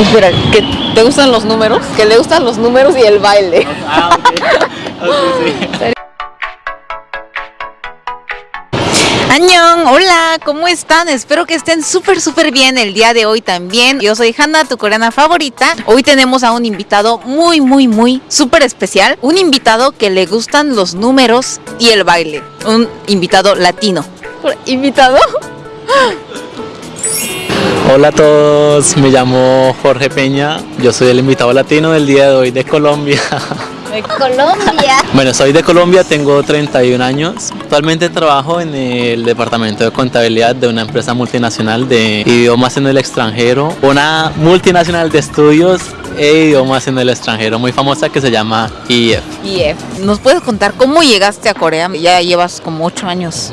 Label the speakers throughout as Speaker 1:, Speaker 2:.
Speaker 1: Espera, ¿que te gustan los números? Que le gustan los números y el baile.
Speaker 2: Ah, sí.
Speaker 1: Añón, hola, ¿cómo están? Espero que estén súper, súper bien el día de hoy también. Yo soy Hanna, tu coreana favorita. Hoy tenemos a un invitado muy, muy, muy súper especial. Un invitado que le gustan los números y el baile. Un invitado latino. ¿Invitado?
Speaker 2: Hola a todos, me llamo Jorge Peña, yo soy el invitado latino del día de hoy de Colombia.
Speaker 1: De Colombia.
Speaker 2: Bueno, soy de Colombia, tengo 31 años. Actualmente trabajo en el departamento de contabilidad de una empresa multinacional de idiomas en el extranjero, una multinacional de estudios e idiomas en el extranjero muy famosa que se llama IEF.
Speaker 1: IF. ¿Nos puedes contar cómo llegaste a Corea? Ya llevas como 8 años.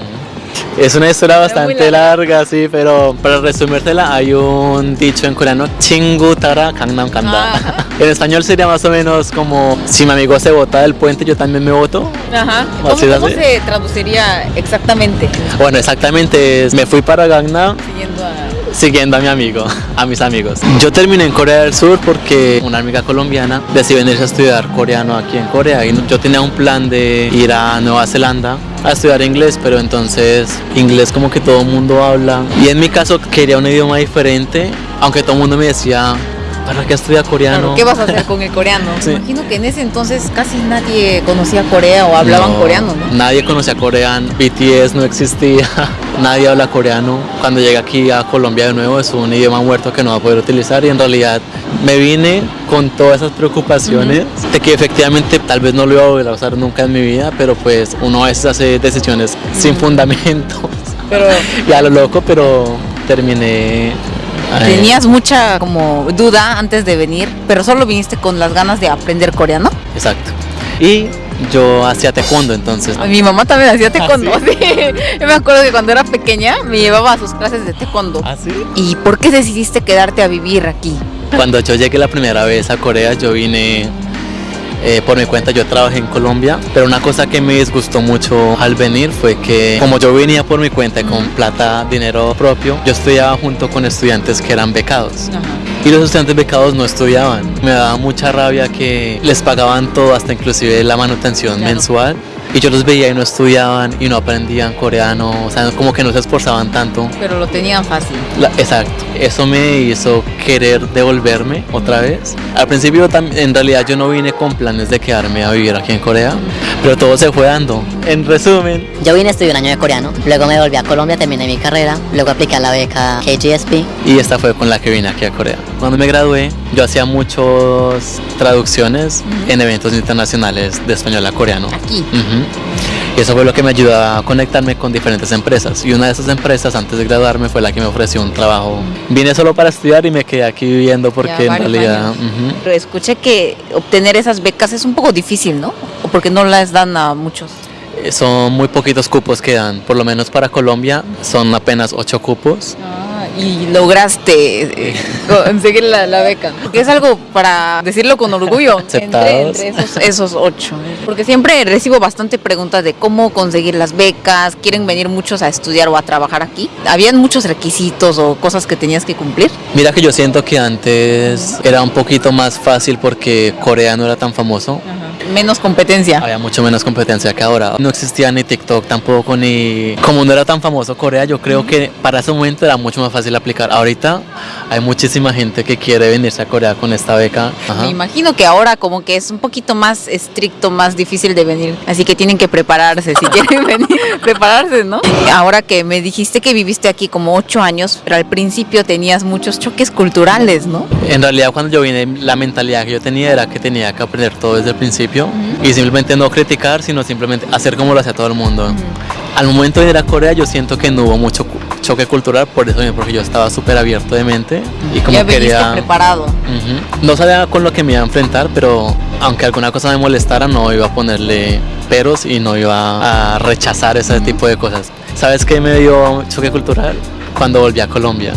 Speaker 2: Es una historia bastante larga, sí, pero para resumírtela hay un dicho en coreano, Chingu Tara Gangnam Kanda.
Speaker 1: Ajá.
Speaker 2: En español sería más o menos como si mi amigo se bota del puente, yo también me voto.
Speaker 1: Ajá. ¿Cómo,
Speaker 2: Así es
Speaker 1: cómo
Speaker 2: así.
Speaker 1: se traduciría exactamente?
Speaker 2: Bueno, exactamente, es, me fui para Gangnam
Speaker 1: Siguiendo a...
Speaker 2: siguiendo a mi amigo, a mis amigos. Yo terminé en Corea del Sur porque una amiga colombiana decidió venirse a estudiar coreano aquí en Corea y yo tenía un plan de ir a Nueva Zelanda a estudiar inglés, pero entonces inglés como que todo el mundo habla. Y en mi caso quería un idioma diferente, aunque todo el mundo me decía, ¿para qué estudiar coreano?
Speaker 1: Claro, ¿Qué vas a hacer con el coreano?
Speaker 2: Sí.
Speaker 1: Me imagino que en ese entonces casi nadie conocía Corea o hablaban
Speaker 2: No,
Speaker 1: coreano, ¿no?
Speaker 2: Nadie conocía coreano, BTS no existía, nadie habla coreano. Cuando llegué aquí a Colombia de nuevo es un idioma muerto que no va a poder utilizar y en realidad me vine con todas esas preocupaciones de que efectivamente tal vez no lo iba a volver a usar nunca en mi vida, pero pues uno a veces hace decisiones sin fundamentos
Speaker 1: Pero
Speaker 2: y a lo loco, pero terminé...
Speaker 1: tenías mucha como duda antes de venir, pero solo viniste con las ganas de aprender coreano.
Speaker 2: Exacto. Y yo hacía taekwondo entonces.
Speaker 1: Mi mamá también hacía taekwondo.
Speaker 2: ¿Ah,
Speaker 1: sí? Yo me acuerdo que cuando era pequeña me llevaba a sus clases de taekwondo.
Speaker 2: ¿Ah, sí?
Speaker 1: ¿Y por qué decidiste quedarte a vivir aquí?
Speaker 2: Cuando yo llegué la primera vez a Corea, yo vine eh, por mi cuenta, yo trabajé en Colombia, pero una cosa que me disgustó mucho al venir fue que como yo venía por mi cuenta con plata, dinero propio, yo estudiaba junto con estudiantes que eran becados. Y los estudiantes becados no estudiaban. Me daba mucha rabia que les pagaban todo, hasta inclusive la manutención
Speaker 1: Claro.
Speaker 2: mensual. Y yo los veía y no estudiaban y no aprendían coreano, o sea, como que no se esforzaban tanto.
Speaker 1: Pero lo tenían fácil.
Speaker 2: La- exacto, eso me hizo querer devolverme otra vez. Al principio en realidad yo no vine con planes de quedarme a vivir aquí en Corea, pero todo se fue dando. En resumen,
Speaker 3: Yo vine a estudiar un año de coreano, luego me volví a Colombia, terminé mi carrera, luego apliqué a la beca KGSP.
Speaker 2: y esta fue con la que vine aquí a Corea. Cuando me gradué, yo hacía muchas traducciones en eventos internacionales de español a coreano.
Speaker 1: Aquí.
Speaker 2: Ujú. Y eso fue lo que me ayudó a conectarme con diferentes empresas. Y una de esas empresas, antes de graduarme, fue la que me ofreció un trabajo. Vine solo para estudiar y me quedé aquí viviendo porque en realidad...
Speaker 1: Pero escuché que obtener esas becas es un poco difícil, ¿no? O porque no las dan a muchos.
Speaker 2: Eh, Son muy poquitos cupos que dan, por lo menos para Colombia son apenas ocho cupos.
Speaker 1: Y lograste eh, conseguir la, la beca. Porque es algo para decirlo con orgullo. Entre, entre esos, esos ocho. Porque siempre recibo bastante preguntas de cómo conseguir las becas. Quieren venir muchos a estudiar o a trabajar aquí. Habían muchos requisitos o cosas que tenías que cumplir.
Speaker 2: Mira que yo siento que antes era un poquito más fácil porque Corea no era tan famoso.
Speaker 1: Menos competencia.
Speaker 2: Había mucho menos competencia que ahora. No existía ni TikTok tampoco, ni... Como no era tan famoso Corea, yo creo que para ese momento era mucho más fácil aplicar. Ahorita hay muchísima gente que quiere venirse a Corea con esta beca. Ajá.
Speaker 1: Me imagino que ahora como que es un poquito más estricto, más difícil de venir. Así que tienen que prepararse si quieren venir. prepararse, ¿no? Ahora que me dijiste que viviste aquí como ocho años, pero al principio tenías muchos choques culturales, ¿no?
Speaker 2: En realidad cuando yo vine la mentalidad que yo tenía era que tenía que aprender todo desde el principio y simplemente no criticar, sino simplemente hacer como lo hacía todo el mundo. Al momento de ir a Corea yo siento que no hubo mucho choque cultural por eso porque yo estaba súper abierto de mente y como
Speaker 1: ya
Speaker 2: quería...
Speaker 1: preparado.
Speaker 2: No sabía con lo que me iba a enfrentar, pero aunque alguna cosa me molestara, no iba a ponerle peros y no iba a rechazar ese tipo de cosas. ¿Sabes qué me dio choque cultural? Cuando volví a Colombia.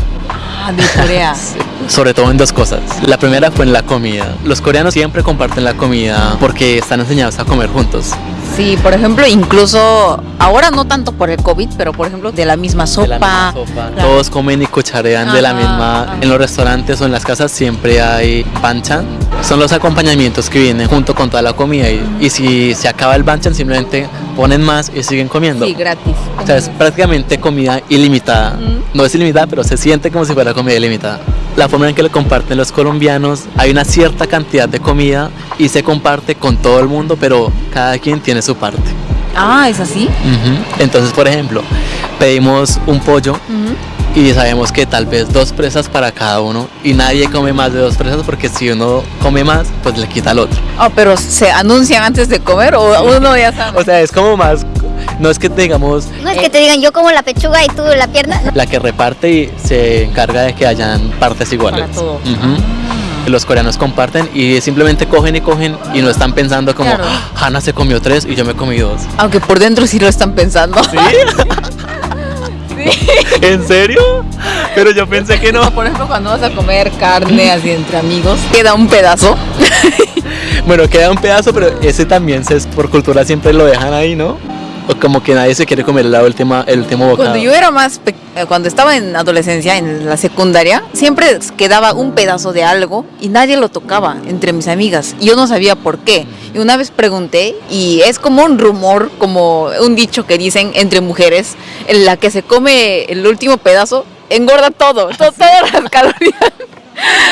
Speaker 1: Ah, de Corea.
Speaker 2: Sobre todo en dos cosas. La primera fue en la comida. Los coreanos siempre comparten la comida porque están enseñados a comer juntos.
Speaker 1: Sí, por ejemplo, incluso ahora no tanto por el COVID, pero por ejemplo de la misma sopa.
Speaker 2: la misma sopa.
Speaker 1: Claro.
Speaker 2: Todos comen y cucharean de la misma. En los restaurantes o en las casas siempre hay banchan. Son los acompañamientos que vienen junto con toda la comida. Y, y si se acaba el banchan, simplemente ponen más y siguen comiendo.
Speaker 1: Sí, gratis.
Speaker 2: O sea, es prácticamente comida ilimitada. No es ilimitada, pero se siente como si fuera comida ilimitada. La forma en que lo comparten los colombianos, hay una cierta cantidad de comida y se comparte con todo el mundo, pero cada quien tiene su parte.
Speaker 1: Ah, ¿es así?
Speaker 2: Entonces, por ejemplo, pedimos un pollo. Y sabemos que tal vez dos presas para cada uno y nadie come más de dos presas porque si uno come más, pues le quita al otro.
Speaker 1: Ah, pero se anuncian antes de comer o uno ya sabe.
Speaker 2: O sea, es como más, no es que digamos
Speaker 4: No es que te digan yo como la pechuga y tú la pierna.
Speaker 2: La que reparte y se encarga de que hayan partes iguales.
Speaker 1: Para todo.
Speaker 2: Ujú. Los coreanos comparten y simplemente cogen y cogen y no están pensando como,
Speaker 1: Claro.
Speaker 2: "Ah, Hannah se comió tres y yo me comí dos.
Speaker 1: Aunque por dentro sí lo están pensando.
Speaker 2: ¿Sí? ¿En serio? Pero yo pensé que no.
Speaker 1: Por ejemplo, cuando vas a comer carne así entre amigos, queda un pedazo.
Speaker 2: Bueno, queda un pedazo, pero ese también se, por cultura siempre lo dejan ahí, ¿no? O como que nadie se quiere comer la última, el último bocado.
Speaker 1: Cuando yo era más, eh, cuando estaba en adolescencia, en la secundaria, siempre quedaba un pedazo de algo y nadie lo tocaba entre mis amigas. Y yo no sabía por qué. Y una vez pregunté y es como un rumor, como un dicho que dicen entre mujeres, en la que se come el último pedazo, engorda todo, to- todas las calorías.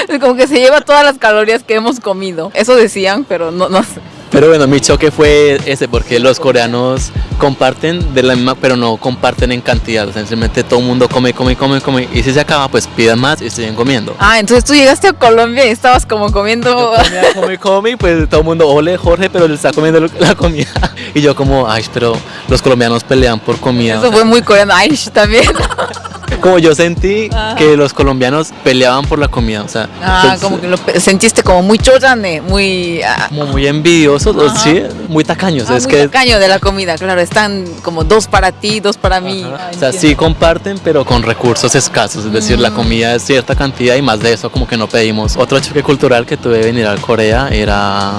Speaker 1: Como que se lleva todas las calorías que hemos comido. Eso decían, pero no, no sé.
Speaker 2: Pero bueno, mi choque fue ese, porque los coreanos comparten de la misma, pero no comparten en cantidad. O sea, simplemente todo el mundo come, come, come, come. Y si se acaba, pues pidan más y siguen comiendo.
Speaker 1: Ah, entonces tú llegaste a Colombia y estabas como comiendo...
Speaker 2: Comía, come, come, y pues todo el mundo, ole Jorge, pero le está comiendo la comida. Y yo como, ay, pero los colombianos pelean por comida.
Speaker 1: Eso fue muy coreano. Ay, también.
Speaker 2: Como yo sentí
Speaker 1: Ajá.
Speaker 2: que los colombianos peleaban por la comida, o sea,
Speaker 1: Ah,
Speaker 2: pues,
Speaker 1: como que lo sentiste como muy chorane, muy... ah,
Speaker 2: como muy envidiosos, o sí, muy tacaños.
Speaker 1: ah,
Speaker 2: es
Speaker 1: muy
Speaker 2: que
Speaker 1: tacaño de la comida, claro. Están como dos para ti, dos para mí. Ah,
Speaker 2: O sea, sí comparten, pero con recursos escasos. Es decir, la
Speaker 1: Mm.
Speaker 2: comida es cierta cantidad y más de eso como que no pedimos. Otro choque cultural que tuve de venir a Corea era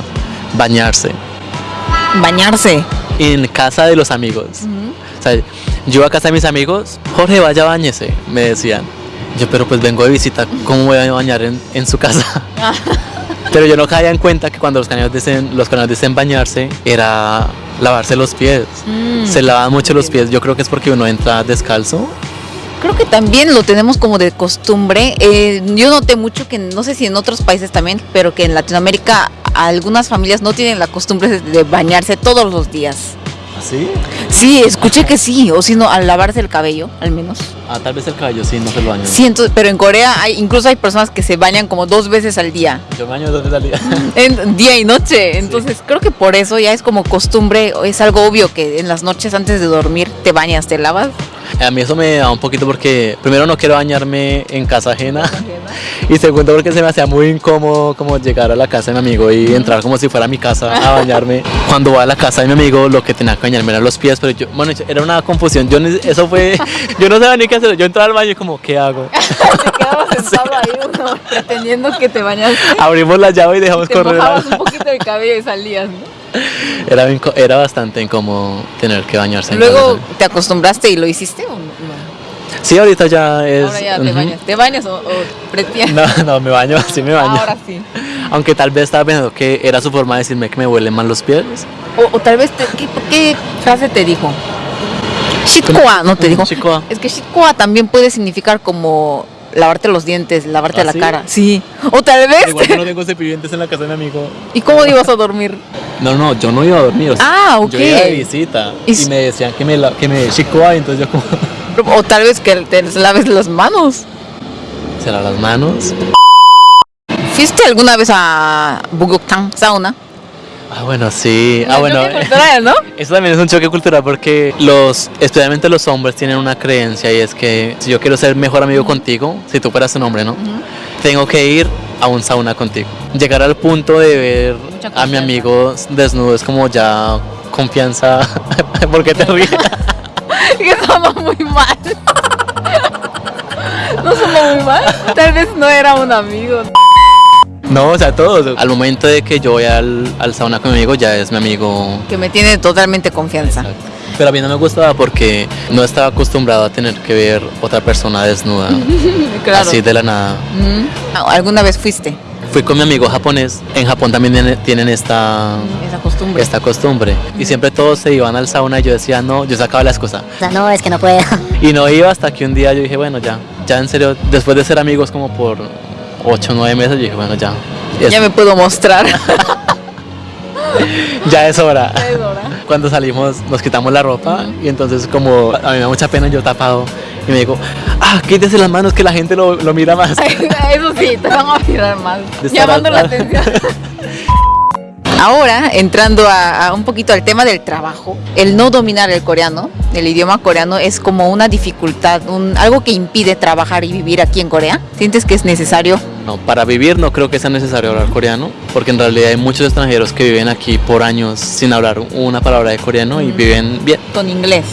Speaker 2: bañarse
Speaker 1: Bañarse.
Speaker 2: en casa de los amigos. O sea, yo a casa de mis amigos, Jorge, vaya, bañese, me decían. Yo, pero pues vengo de visita, ¿cómo voy a bañar en, en su casa? Pero yo no caía en cuenta que cuando los canales dicen, los canales dicen bañarse, era lavarse los pies.
Speaker 1: Mm.
Speaker 2: Se lavan mucho los pies, yo creo que es porque uno entra descalzo.
Speaker 1: Creo que también lo tenemos como de costumbre. Eh, yo noté mucho que, no sé si en otros países también, pero que en Latinoamérica algunas familias no tienen la costumbre de- de bañarse todos los días.
Speaker 2: ¿Así?
Speaker 1: Sí, escuché que sí, o si no, al lavarse el cabello, al menos.
Speaker 2: Ah, tal vez el cabello sí, no se lo baño.
Speaker 1: Sí, entonces, pero en Corea hay, incluso hay personas que se bañan como dos veces al día.
Speaker 2: Yo me baño dos veces al día.
Speaker 1: En día y noche. Entonces creo que por eso ya es como costumbre, es algo obvio que en las noches antes de dormir te bañas, te lavas.
Speaker 2: A mí eso me da un poquito porque primero no quiero bañarme en casa ajena y segundo porque se me hacía muy incómodo como llegar a la casa de mi amigo y entrar como si fuera mi casa a bañarme. Cuando voy a la casa de mi amigo lo que tenía que bañarme eran los pies, pero yo, bueno, era una confusión. Yo eso fue, yo no sabía ni qué hacer. Yo entraba al baño y como, ¿qué hago?
Speaker 1: Sentado ahí uno pretendiendo que te bañaste.
Speaker 2: Abrimos la llave y dejamos
Speaker 1: Te
Speaker 2: correr.
Speaker 1: mojabas un poquito el cabello y salías, ¿no?
Speaker 2: Era, era bastante incómodo tener que bañarse.
Speaker 1: Luego te acostumbraste y lo hiciste o no?
Speaker 2: Sí, ahorita ya es...
Speaker 1: Ahora ya te
Speaker 2: ujú.
Speaker 1: bañas. ¿Te bañas o, o?
Speaker 2: No, no, me baño, sí me baño.
Speaker 1: Ahora sí.
Speaker 2: Aunque tal vez estaba pensando que era su forma de decirme que me huelen mal los pies.
Speaker 1: O, o tal vez, te- ¿qué, qué frase te dijo? Shitkoa, ¿no te dijo?
Speaker 2: Shitkoa.
Speaker 1: Es que shitkoa también puede significar como lavarte los dientes, lavarte
Speaker 2: ¿Ah,
Speaker 1: la
Speaker 2: sí?
Speaker 1: cara. Sí. O tal vez.
Speaker 2: Igual yo no tengo cepillientes en la casa de mi amigo.
Speaker 1: ¿Y cómo ibas a dormir?
Speaker 2: No, no, yo no iba a dormir. o sea,
Speaker 1: Ah, ok.
Speaker 2: Yo iba de visita
Speaker 1: Y
Speaker 2: me decían que me, la- que me chicoa, entonces yo como...
Speaker 1: O tal vez que te laves las manos.
Speaker 2: ¿Será las manos?
Speaker 1: ¿Fuiste alguna vez a Bugoktan, sauna?
Speaker 2: Ah, bueno, sí. Ah, bueno.
Speaker 1: cultural, ¿no?
Speaker 2: Eso también es un choque cultural porque los, especialmente los hombres tienen una creencia y es que si yo quiero ser mejor amigo contigo, si tú fueras un hombre, ¿no? Tengo que ir a un sauna contigo. Llegar al punto de ver a mi amigo desnudo es como ya confianza. ¿Por qué te ríes?
Speaker 1: que sonó muy mal. no sonó muy mal. Tal vez no era un amigo.
Speaker 2: No, o sea, todos. Al momento de que yo voy al, al sauna con mi amigo, ya es mi amigo.
Speaker 1: Que me tiene totalmente confianza.
Speaker 2: Pero a mí no me gustaba porque no estaba acostumbrado a tener que ver otra persona desnuda.
Speaker 1: Claro.
Speaker 2: Así de la nada.
Speaker 1: Mm. ¿Alguna vez fuiste?
Speaker 2: Fui con mi amigo japonés. En Japón también tiene- tienen esta,
Speaker 1: Esa costumbre.
Speaker 2: esta costumbre. Y siempre todos se iban al sauna y yo decía, no, yo sacaba la excusa.
Speaker 3: O sea, no, es que no puedo.
Speaker 2: Y no iba hasta que un día yo dije, bueno, ya, ya en serio, después de ser amigos como por 8 o 9 meses, yo dije, bueno, ya.
Speaker 1: Ya me puedo mostrar.
Speaker 2: ya es hora. Cuando salimos nos quitamos la ropa y entonces como a mí me da mucha pena yo tapado y me digo, ah, quítese las manos que la gente lo, lo mira más.
Speaker 1: Eso sí, te van a mirar
Speaker 2: estar
Speaker 1: Llamando la atención. Ahora, entrando a, a un poquito al tema del trabajo, el no dominar el coreano, el idioma coreano, es como una dificultad, un, algo que impide trabajar y vivir aquí en Corea. ¿Sientes que es necesario?
Speaker 2: No, para vivir no creo que sea necesario hablar coreano, porque en realidad hay muchos extranjeros que viven aquí por años sin hablar una palabra de coreano y viven bien.
Speaker 1: Con inglés.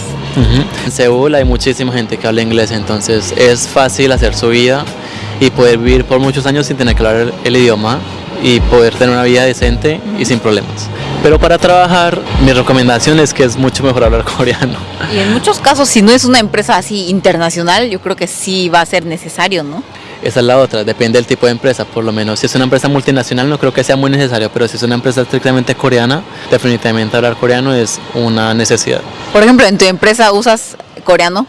Speaker 2: En Seúl hay muchísima gente que habla inglés, entonces es fácil hacer su vida y poder vivir por muchos años sin tener que hablar el, el idioma y poder tener una vida decente y sin problemas. Pero para trabajar, mi recomendación es que es mucho mejor hablar coreano.
Speaker 1: Y en muchos casos, si no es una empresa así internacional, yo creo que sí va a ser necesario, ¿no?
Speaker 2: Esa es la otra, depende del tipo de empresa, por lo menos. Si es una empresa multinacional no creo que sea muy necesario, pero si es una empresa estrictamente coreana, definitivamente hablar coreano es una necesidad.
Speaker 1: Por ejemplo, en tu empresa usas coreano.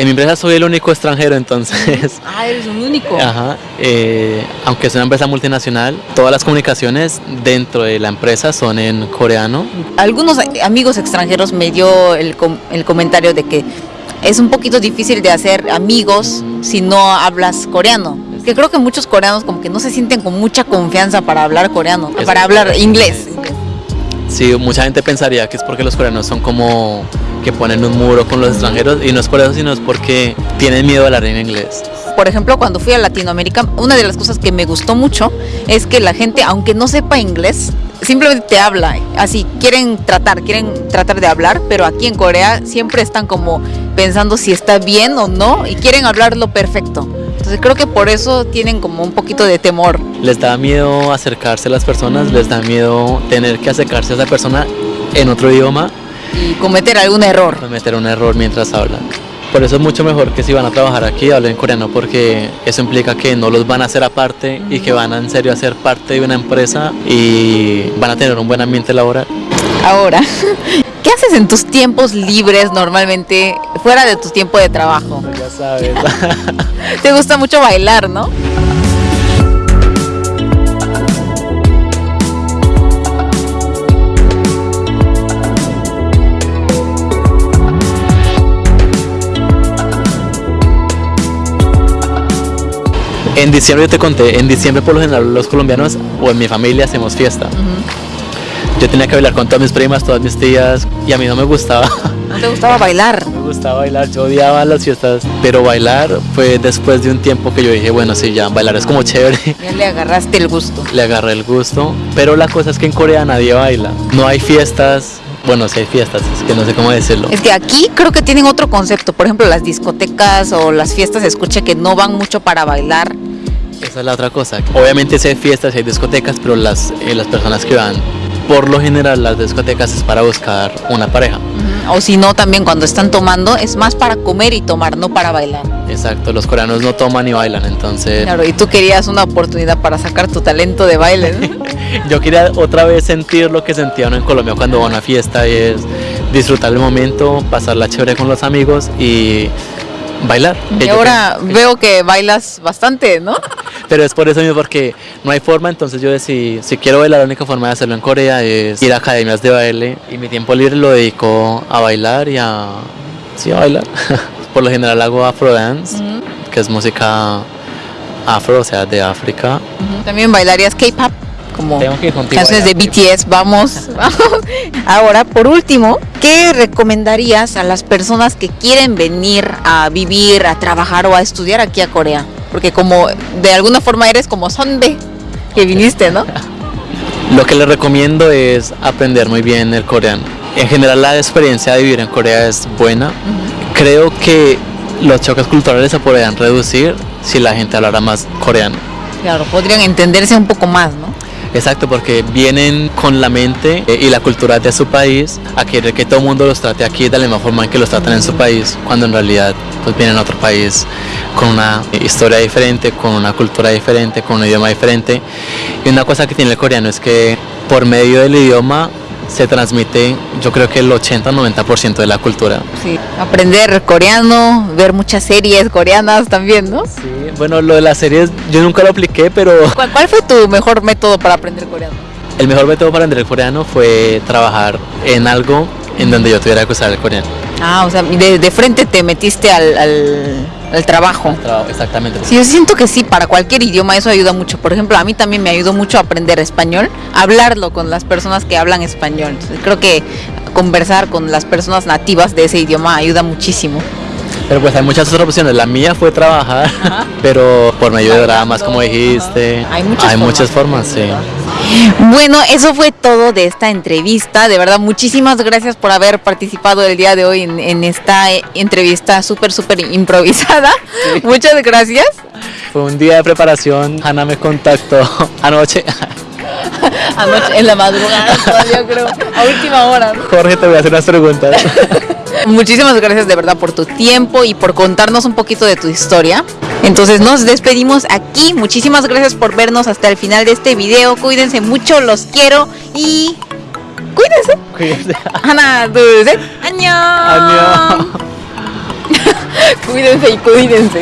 Speaker 2: En mi empresa soy el único extranjero, entonces
Speaker 1: Ah, eres un único.
Speaker 2: Ajá, eh, aunque es una empresa multinacional, todas las comunicaciones dentro de la empresa son en coreano.
Speaker 1: Algunos amigos extranjeros me dio el, com- el comentario de que es un poquito difícil de hacer amigos si no hablas coreano. Que creo que muchos coreanos como que no se sienten con mucha confianza para hablar coreano,
Speaker 2: Es-
Speaker 1: para hablar inglés.
Speaker 2: Sí, mucha gente pensaría que es porque los coreanos son como que ponen un muro con los extranjeros y no es por eso, sino es porque tienen miedo a hablar en inglés.
Speaker 1: Por ejemplo, cuando fui a Latinoamérica, una de las cosas que me gustó mucho es que la gente, aunque no sepa inglés, simplemente te habla. Así, quieren tratar, quieren tratar de hablar, pero aquí en Corea siempre están como pensando si está bien o no y quieren hablarlo perfecto. Entonces creo que por eso tienen como un poquito de temor.
Speaker 2: Les da miedo acercarse a las personas, les da miedo tener que acercarse a esa persona en otro idioma
Speaker 1: y cometer algún error.
Speaker 2: cometer un error mientras hablan. Por eso es mucho mejor que si van a trabajar aquí hablen coreano porque eso implica que no los van a hacer aparte y que van a en serio a ser parte de una empresa y van a tener un buen ambiente laboral.
Speaker 1: Ahora, ¿qué haces en tus tiempos libres normalmente fuera de tu tiempo de trabajo?
Speaker 2: Ya sabes.
Speaker 1: Te gusta mucho bailar, ¿no?
Speaker 2: En diciembre yo te conté, en diciembre por lo general los colombianos o en mi familia hacemos fiesta. Yo tenía que bailar con todas mis primas, todas mis tías y a mí no me gustaba.
Speaker 1: ¿No te gustaba bailar?
Speaker 2: Me gustaba bailar, yo odiaba las fiestas, pero bailar fue después de un tiempo que yo dije, bueno, sí, ya, bailar es como chévere.
Speaker 1: Ya le agarraste el gusto.
Speaker 2: Le agarré el gusto, pero la cosa es que en Corea nadie baila. No hay fiestas, bueno, sí hay fiestas, es que no sé cómo decirlo.
Speaker 1: Es que aquí creo que tienen otro concepto. Por ejemplo, las discotecas o las fiestas, escuché que no van mucho para bailar.
Speaker 2: Esa es la otra cosa. Obviamente sí hay fiestas, sí hay discotecas, pero las, eh, las personas que van, por lo general las discotecas es para buscar una pareja.
Speaker 1: O si no, también cuando están tomando, es más para comer y tomar, no para bailar.
Speaker 2: Exacto, los coreanos no toman ni bailan, entonces
Speaker 1: Claro, y tú querías una oportunidad para sacar tu talento de baile. ¿no?
Speaker 2: yo quería otra vez sentir lo que sentía uno en Colombia cuando va a una fiesta y es disfrutar el momento, pasarla chévere con los amigos y bailar.
Speaker 1: Y ahora
Speaker 2: creo-
Speaker 1: veo que bailas bastante, ¿no?
Speaker 2: Pero es por eso mismo, porque no hay forma, entonces yo decidí, si quiero bailar, la única forma de hacerlo en Corea es ir a academias de baile y mi tiempo libre lo dedico a bailar y a... Sí, a bailar. por lo general hago afro dance, que es música afro, o sea, de África.
Speaker 1: También bailarías K-pop, como canciones de BTS, vamos, vamos. Ahora, por último, ¿qué recomendarías a las personas que quieren venir a vivir, a trabajar o a estudiar aquí a Corea? Porque como de alguna forma eres como Sonbe, que viniste, ¿no?
Speaker 2: Lo que les recomiendo es aprender muy bien el coreano. En general la experiencia de vivir en Corea es buena. Creo que los choques culturales se podrían reducir si la gente hablara más coreano.
Speaker 1: Claro, podrían entenderse un poco más, ¿no?
Speaker 2: Exacto, porque vienen con la mente eh, y la cultura de su país a querer que todo el mundo los trate aquí de la misma forma en que los tratan en su país, cuando en realidad pues vienen a otro país con una historia diferente, con una cultura diferente, con un idioma diferente. Y una cosa que tiene el coreano es que por medio del idioma se transmite yo creo que el 80-90% de la cultura.
Speaker 1: Sí, aprender coreano, ver muchas series coreanas también, ¿no?
Speaker 2: Sí, bueno, lo de las series yo nunca lo apliqué, pero
Speaker 1: ¿Cuál, cuál fue tu mejor método para aprender coreano?
Speaker 2: el mejor método para aprender coreano fue trabajar en algo en donde yo tuviera que usar el coreano.
Speaker 1: Ah, o sea, de, de frente te metiste al, al, al trabajo.
Speaker 2: Trabajo, exactamente.
Speaker 1: Sí, yo siento que sí, para cualquier idioma eso ayuda mucho. Por ejemplo, a mí también me ayudó mucho aprender español, hablarlo con las personas que hablan español. Entonces, creo que conversar con las personas nativas de ese idioma ayuda muchísimo.
Speaker 2: Pero pues hay muchas otras opciones. La mía fue trabajar, pero por medio de dramas, como dijiste.
Speaker 1: Hay muchas
Speaker 2: Hay
Speaker 1: formas.
Speaker 2: muchas formas, sí.
Speaker 1: Bueno, eso fue todo de esta entrevista. De verdad, muchísimas gracias por haber participado el día de hoy en, en esta eh, entrevista súper, súper improvisada. Muchas gracias.
Speaker 2: Fue un día de preparación. Hanna me contactó anoche.
Speaker 1: Anoche, en la madrugada todavía creo, a última hora.
Speaker 2: Jorge, te voy a hacer unas preguntas.
Speaker 1: Muchísimas gracias de verdad por tu tiempo y por contarnos un poquito de tu historia. Entonces nos despedimos aquí. Muchísimas gracias por vernos hasta el final de este video. Cuídense mucho, los quiero y cuídense.
Speaker 2: Cuídense.
Speaker 1: Ana, dulce. Año.
Speaker 2: Año.
Speaker 1: cuídense y cuídense.